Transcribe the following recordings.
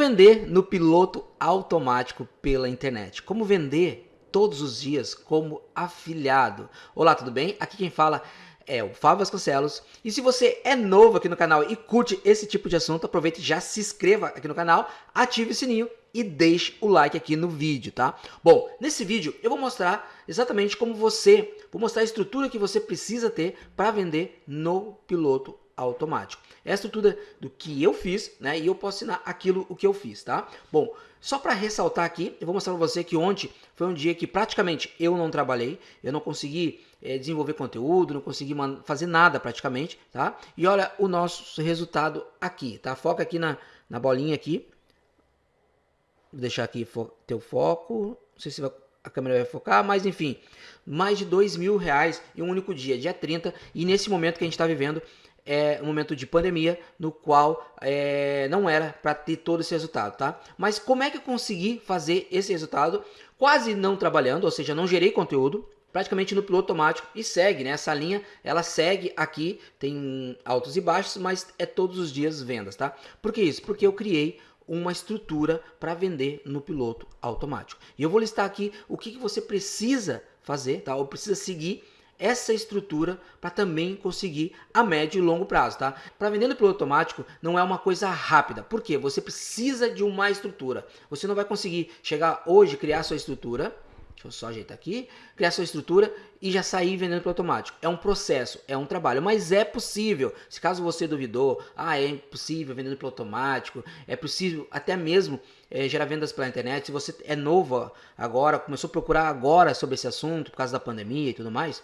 vender no piloto automático pela internet? Como vender todos os dias como afiliado? Olá, tudo bem? Aqui quem fala é o Fábio Vasconcelos. E se você é novo aqui no canal e curte esse tipo de assunto, aproveite e já se inscreva aqui no canal, ative o sininho e deixe o like aqui no vídeo, tá? Bom, nesse vídeo eu vou mostrar exatamente como você, vou mostrar a estrutura que você precisa ter para vender no piloto automático. É a estrutura do que eu fiz, né? E eu posso ensinar aquilo o que eu fiz, tá? Bom, só para ressaltar aqui, eu vou mostrar para você que ontem foi um dia que praticamente eu não trabalhei, eu não consegui é, desenvolver conteúdo, não consegui fazer nada praticamente, tá? E olha o nosso resultado aqui, tá? Foca aqui na, na bolinha aqui. Vou deixar aqui fo ter o foco, não sei se vai, a câmera vai focar, mas enfim, mais de dois mil reais em um único dia, dia 30, e nesse momento que a gente está vivendo, é um momento de pandemia no qual é, não era para ter todo esse resultado, tá? Mas como é que eu consegui fazer esse resultado quase não trabalhando, ou seja, não gerei conteúdo, praticamente no piloto automático e segue, né? Essa linha, ela segue aqui, tem altos e baixos, mas é todos os dias vendas, tá? Por que isso? Porque eu criei uma estrutura para vender no piloto automático. E eu vou listar aqui o que, que você precisa fazer, tá? Ou precisa seguir essa estrutura para também conseguir a médio e longo prazo, tá? Para vender no piloto automático não é uma coisa rápida, porque você precisa de uma estrutura. Você não vai conseguir chegar hoje criar sua estrutura, deixa eu só ajeitar aqui, criar sua estrutura e já sair vendendo pelo automático. É um processo, é um trabalho, mas é possível. Se caso você duvidou, ah, é impossível vendendo pelo automático, é possível até mesmo é, gerar vendas pela internet. Se você é novo agora, começou a procurar agora sobre esse assunto por causa da pandemia e tudo mais,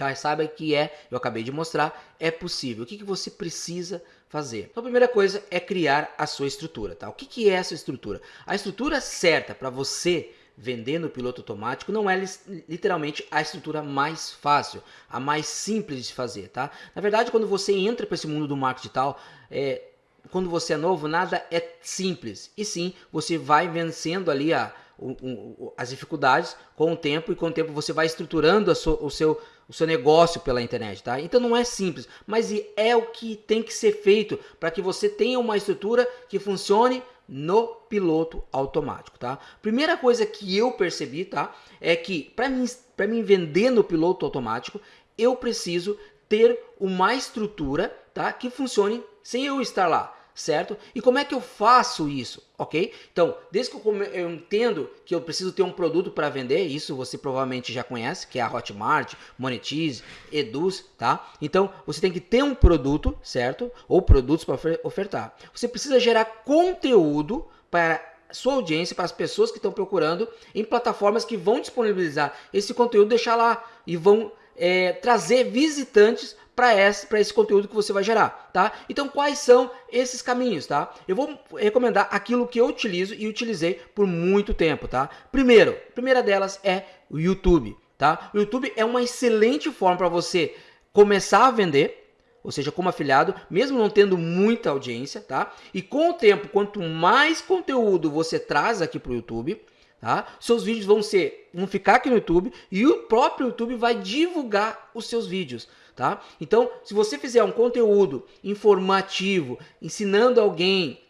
Tá? Saiba que é, eu acabei de mostrar, é possível. O que, que você precisa fazer? Então, a primeira coisa é criar a sua estrutura. Tá? O que, que é essa estrutura? A estrutura certa para você vender no piloto automático não é literalmente a estrutura mais fácil, a mais simples de fazer, tá? Na verdade, quando você entra para esse mundo do marketing digital, é, quando você é novo, nada é simples. E sim, você vai vencendo ali a, o, o, as dificuldades com o tempo e com o tempo você vai estruturando so, o seu o seu negócio pela internet, tá? Então não é simples, mas é o que tem que ser feito para que você tenha uma estrutura que funcione no piloto automático, tá? Primeira coisa que eu percebi, tá? É que para mim, para mim vender no piloto automático, eu preciso ter uma estrutura, tá? Que funcione sem eu estar lá certo? E como é que eu faço isso, ok? Então, desde que eu, eu entendo que eu preciso ter um produto para vender, isso você provavelmente já conhece, que é a Hotmart, Monetize, Eduz, tá? Então, você tem que ter um produto, certo? Ou produtos para ofertar. Você precisa gerar conteúdo para sua audiência, para as pessoas que estão procurando em plataformas que vão disponibilizar esse conteúdo, deixar lá e vão é, trazer visitantes para esse, esse conteúdo que você vai gerar, tá? Então, quais são esses caminhos, tá? Eu vou recomendar aquilo que eu utilizo e utilizei por muito tempo, tá? Primeiro, a primeira delas é o YouTube, tá? O YouTube é uma excelente forma para você começar a vender, ou seja, como afiliado, mesmo não tendo muita audiência, tá? E com o tempo, quanto mais conteúdo você traz aqui para o YouTube, tá? Seus vídeos vão ser, vão ficar aqui no YouTube e o próprio YouTube vai divulgar os seus vídeos, tá? Então, se você fizer um conteúdo informativo, ensinando alguém,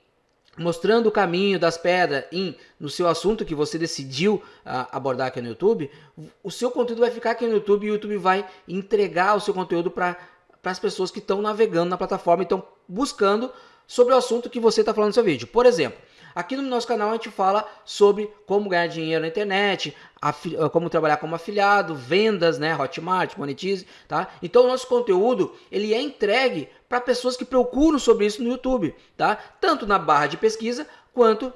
mostrando o caminho das pedras em, no seu assunto que você decidiu uh, abordar aqui no YouTube, o seu conteúdo vai ficar aqui no YouTube e o YouTube vai entregar o seu conteúdo para as pessoas que estão navegando na plataforma e estão buscando sobre o assunto que você está falando no seu vídeo. Por exemplo, Aqui no nosso canal a gente fala sobre como ganhar dinheiro na internet, como trabalhar como afiliado, vendas, né, Hotmart, Monetize, tá? Então o nosso conteúdo, ele é entregue para pessoas que procuram sobre isso no YouTube, tá? Tanto na barra de pesquisa quanto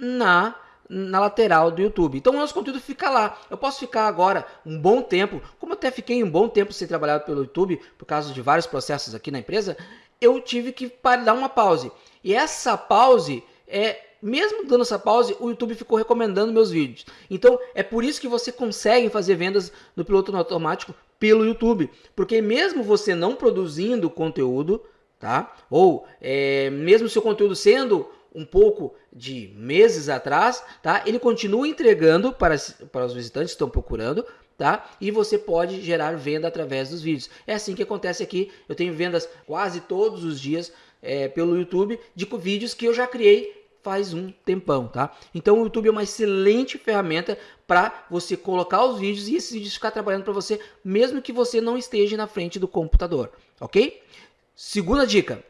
na na lateral do YouTube. Então o nosso conteúdo fica lá. Eu posso ficar agora um bom tempo, como até fiquei um bom tempo sem trabalhar pelo YouTube, por causa de vários processos aqui na empresa, eu tive que dar uma pause. E essa pause é mesmo dando essa pause, o YouTube ficou recomendando meus vídeos. Então, é por isso que você consegue fazer vendas no piloto automático pelo YouTube. Porque mesmo você não produzindo conteúdo, tá? Ou é, mesmo seu conteúdo sendo um pouco de meses atrás, tá? Ele continua entregando para, para os visitantes que estão procurando, tá? E você pode gerar venda através dos vídeos. É assim que acontece aqui. Eu tenho vendas quase todos os dias é, pelo YouTube de vídeos que eu já criei faz um tempão, tá? Então o YouTube é uma excelente ferramenta para você colocar os vídeos e esses vídeos ficar trabalhando para você, mesmo que você não esteja na frente do computador, ok? Segunda dica,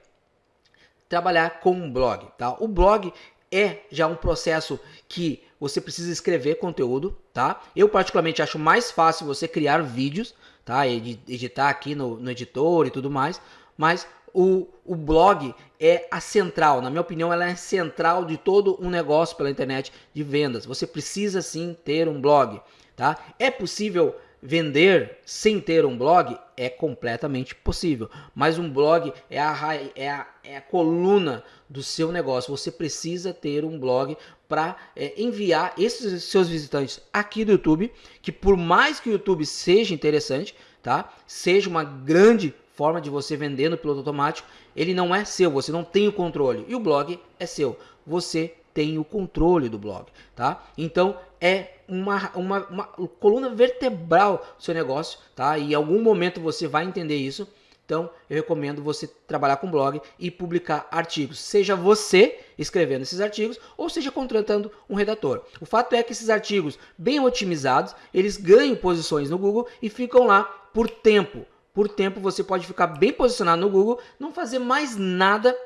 trabalhar com um blog, tá? O blog é já um processo que você precisa escrever conteúdo, tá? Eu particularmente acho mais fácil você criar vídeos, tá? Editar aqui no, no editor e tudo mais, mas o, o blog é a central, na minha opinião, ela é central de todo um negócio pela internet de vendas. Você precisa sim ter um blog, tá? É possível vender sem ter um blog? É completamente possível. Mas um blog é a, é a, é a coluna do seu negócio. Você precisa ter um blog para é, enviar esses seus visitantes aqui do YouTube, que por mais que o YouTube seja interessante, tá? Seja uma grande forma de você vender no piloto automático, ele não é seu, você não tem o controle. E o blog é seu. Você tem o controle do blog, tá? Então é uma, uma, uma coluna vertebral do seu negócio, tá? E em algum momento você vai entender isso. Então, eu recomendo você trabalhar com blog e publicar artigos, seja você escrevendo esses artigos ou seja contratando um redator. O fato é que esses artigos bem otimizados, eles ganham posições no Google e ficam lá por tempo. Por tempo você pode ficar bem posicionado no Google, não fazer mais nada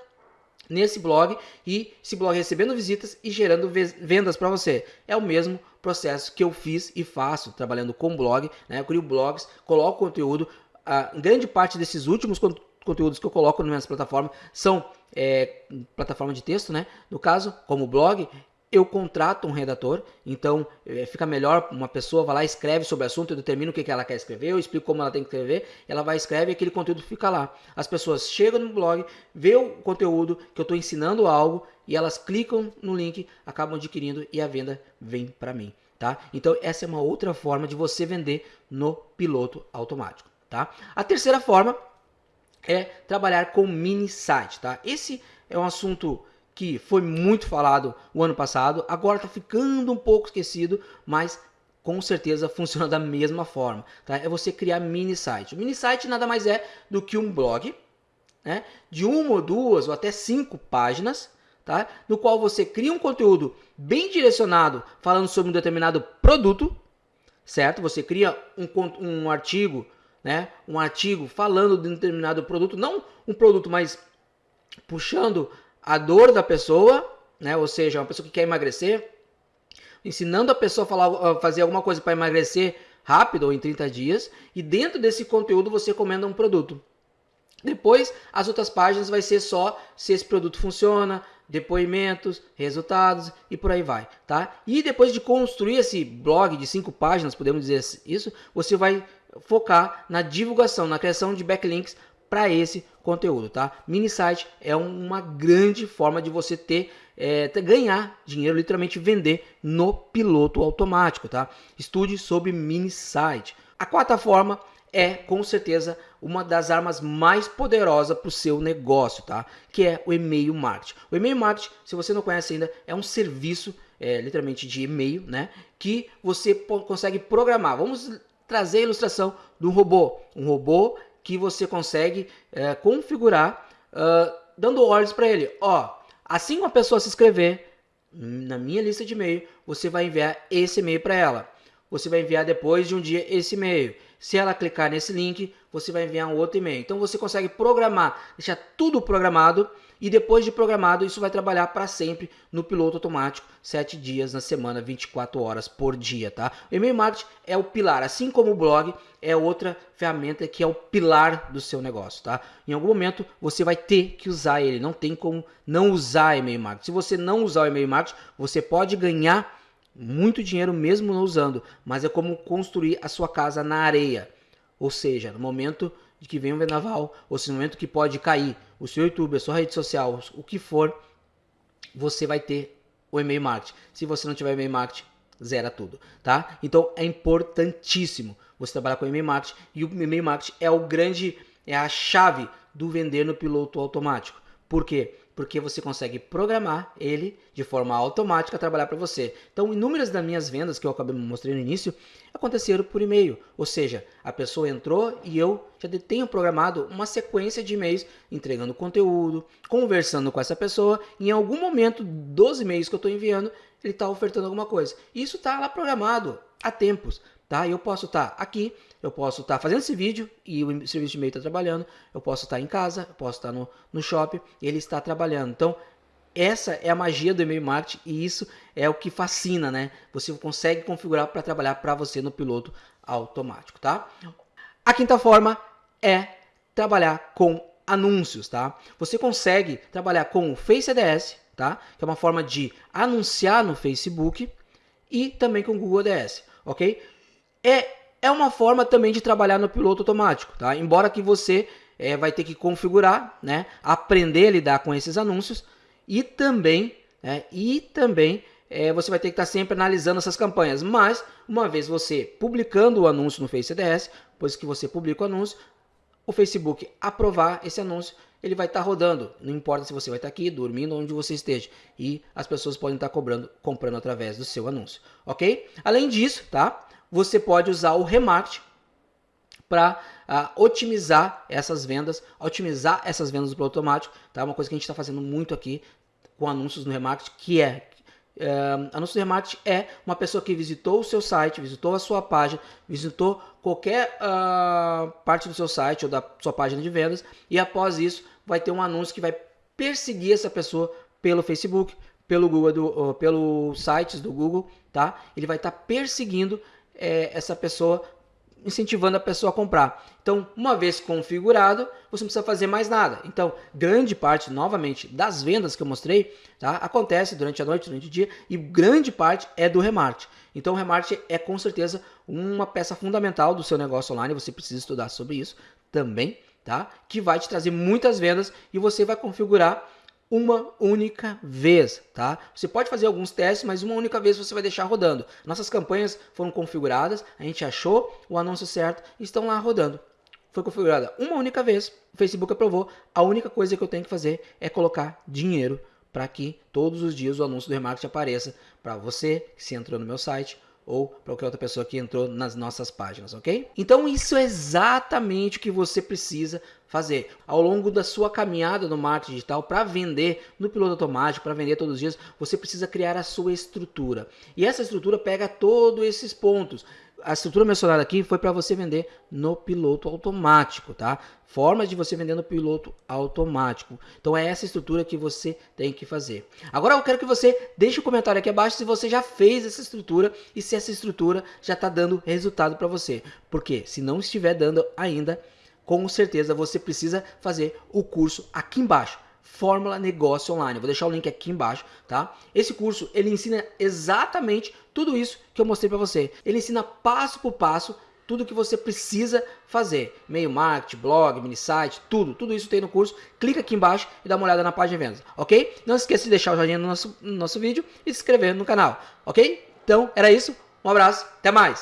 nesse blog e esse blog recebendo visitas e gerando vendas para você. É o mesmo processo que eu fiz e faço trabalhando com blog, né? Eu crio blogs, coloco conteúdo. A grande parte desses últimos conteúdos que eu coloco nas minhas plataformas são é, plataforma de texto, né? No caso, como blog, eu contrato um redator, então é, fica melhor uma pessoa vai lá, escreve sobre o assunto, eu determino o que, que ela quer escrever, eu explico como ela tem que escrever, ela vai escrever e aquele conteúdo fica lá. As pessoas chegam no blog, vê o conteúdo que eu estou ensinando algo e elas clicam no link, acabam adquirindo e a venda vem para mim. Tá? Então essa é uma outra forma de você vender no piloto automático. Tá? A terceira forma é trabalhar com mini site. Tá? Esse é um assunto que foi muito falado o ano passado, agora está ficando um pouco esquecido, mas com certeza funciona da mesma forma. Tá? É você criar mini site. O mini site nada mais é do que um blog né, de uma ou duas ou até cinco páginas, tá? no qual você cria um conteúdo bem direcionado falando sobre um determinado produto, certo? Você cria um, um artigo, né, um artigo falando de um determinado produto, não um produto, mas puxando a dor da pessoa, né? Ou seja, uma pessoa que quer emagrecer, ensinando a pessoa a falar, a fazer alguma coisa para emagrecer rápido ou em 30 dias, e dentro desse conteúdo você recomenda um produto. Depois, as outras páginas vai ser só se esse produto funciona, depoimentos, resultados e por aí vai, tá? E depois de construir esse blog de cinco páginas, podemos dizer isso, você vai focar na divulgação, na criação de backlinks para esse conteúdo, tá? Mini site é uma grande forma de você ter, é, ganhar dinheiro, literalmente vender no piloto automático, tá? Estude sobre mini site. A quarta forma é com certeza uma das armas mais poderosas para o seu negócio, tá? Que é o e-mail marketing. O e-mail marketing, se você não conhece ainda, é um serviço, é, literalmente de e-mail, né? Que você consegue programar. Vamos trazer a ilustração um robô. Um robô que você consegue é, configurar uh, dando ordens para ele. Ó, assim que uma pessoa se inscrever na minha lista de e-mail, você vai enviar esse e-mail para ela. Você vai enviar depois de um dia esse e-mail. Se ela clicar nesse link, você vai enviar um outro e-mail. Então você consegue programar, deixar tudo programado e depois de programado, isso vai trabalhar para sempre no piloto automático, 7 dias na semana, 24 horas por dia, tá? O e-mail marketing é o pilar, assim como o blog é outra ferramenta que é o pilar do seu negócio, tá? Em algum momento você vai ter que usar ele, não tem como não usar e-mail marketing. Se você não usar o e-mail marketing, você pode ganhar muito dinheiro mesmo não usando, mas é como construir a sua casa na areia. Ou seja, no momento de que vem um vendaval, ou se no momento que pode cair o seu YouTube, a sua rede social, o que for, você vai ter o e-mail marketing. Se você não tiver e-mail marketing, zera tudo, tá? Então é importantíssimo você trabalhar com e-mail marketing e o e-mail marketing é o grande é a chave do vender no piloto automático. Por quê? Porque você consegue programar ele de forma automática a trabalhar para você. Então, inúmeras das minhas vendas que eu acabei mostrando no início aconteceram por e-mail, ou seja, a pessoa entrou e eu já tenho programado uma sequência de e-mails entregando conteúdo, conversando com essa pessoa, em algum momento dos e-mails que eu estou enviando, ele está ofertando alguma coisa. Isso está lá programado há tempos, tá? Eu posso estar tá aqui, eu posso estar tá fazendo esse vídeo e o serviço de e-mail está trabalhando, eu posso estar tá em casa, eu posso estar tá no, no shopping ele está trabalhando. Então, essa é a magia do e-mail marketing e isso é o que fascina, né? Você consegue configurar para trabalhar para você no piloto automático, tá? A quinta forma é trabalhar com anúncios, tá? Você consegue trabalhar com o Face ADS, tá? Que é uma forma de anunciar no Facebook e também com o Google ADS, ok? É, é uma forma também de trabalhar no piloto automático, tá? Embora que você é, vai ter que configurar, né? Aprender a lidar com esses anúncios e também, né? E também é, você vai ter que estar sempre analisando essas campanhas. Mas, uma vez você publicando o anúncio no Face ADS, depois que você publica o anúncio, o Facebook aprovar esse anúncio, ele vai estar rodando. Não importa se você vai estar aqui, dormindo, onde você esteja. E as pessoas podem estar cobrando, comprando através do seu anúncio, ok? Além disso, tá? Você pode usar o remarketing para uh, ah, otimizar essas vendas, otimizar essas vendas do automático, tá? Uma coisa que a gente está fazendo muito aqui com anúncios no remarketing, que é Uh, anúncio de remarketing é uma pessoa que visitou o seu site, visitou a sua página, visitou qualquer uh, parte do seu site ou da sua página de vendas e após isso vai ter um anúncio que vai perseguir essa pessoa pelo Facebook, pelo Google, do, pelo sites do Google, tá? Ele vai estar tá perseguindo é, essa pessoa incentivando a pessoa a comprar. Então, uma vez configurado, você não precisa fazer mais nada. Então, grande parte, novamente, das vendas que eu mostrei, tá, acontece durante a noite, durante o dia, e grande parte é do remarketing. Então, o remarketing é com certeza uma peça fundamental do seu negócio online, você precisa estudar sobre isso também, tá? Que vai te trazer muitas vendas e você vai configurar uma única vez, tá? Você pode fazer alguns testes, mas uma única vez você vai deixar rodando. Nossas campanhas foram configuradas, a gente achou o anúncio certo e estão lá rodando. Foi configurada uma única vez, o Facebook aprovou. A única coisa que eu tenho que fazer é colocar dinheiro para que todos os dias o anúncio do remarketing apareça para você que se entrou no meu site ou para qualquer outra pessoa que entrou nas nossas páginas, ok? Então isso é exatamente o que você precisa fazer ao longo da sua caminhada no marketing digital para vender no piloto automático, para vender todos os dias, você precisa criar a sua estrutura. E essa estrutura pega todos esses pontos a estrutura mencionada aqui foi para você vender no piloto automático, tá? Formas de você vender no piloto automático. Então é essa estrutura que você tem que fazer. Agora eu quero que você deixe um comentário aqui abaixo se você já fez essa estrutura e se essa estrutura já está dando resultado para você. Porque se não estiver dando ainda, com certeza você precisa fazer o curso aqui embaixo. Fórmula Negócio Online. vou deixar o link aqui embaixo, tá? Esse curso, ele ensina exatamente tudo isso que eu mostrei para você. Ele ensina passo por passo tudo que você precisa fazer. E-mail marketing, blog, mini site, tudo. Tudo isso tem no curso. Clica aqui embaixo e dá uma olhada na página de vendas, ok? Não esqueça de deixar o joinha no nosso, no nosso vídeo e se inscrever no canal, ok? Então, era isso. Um abraço, até mais!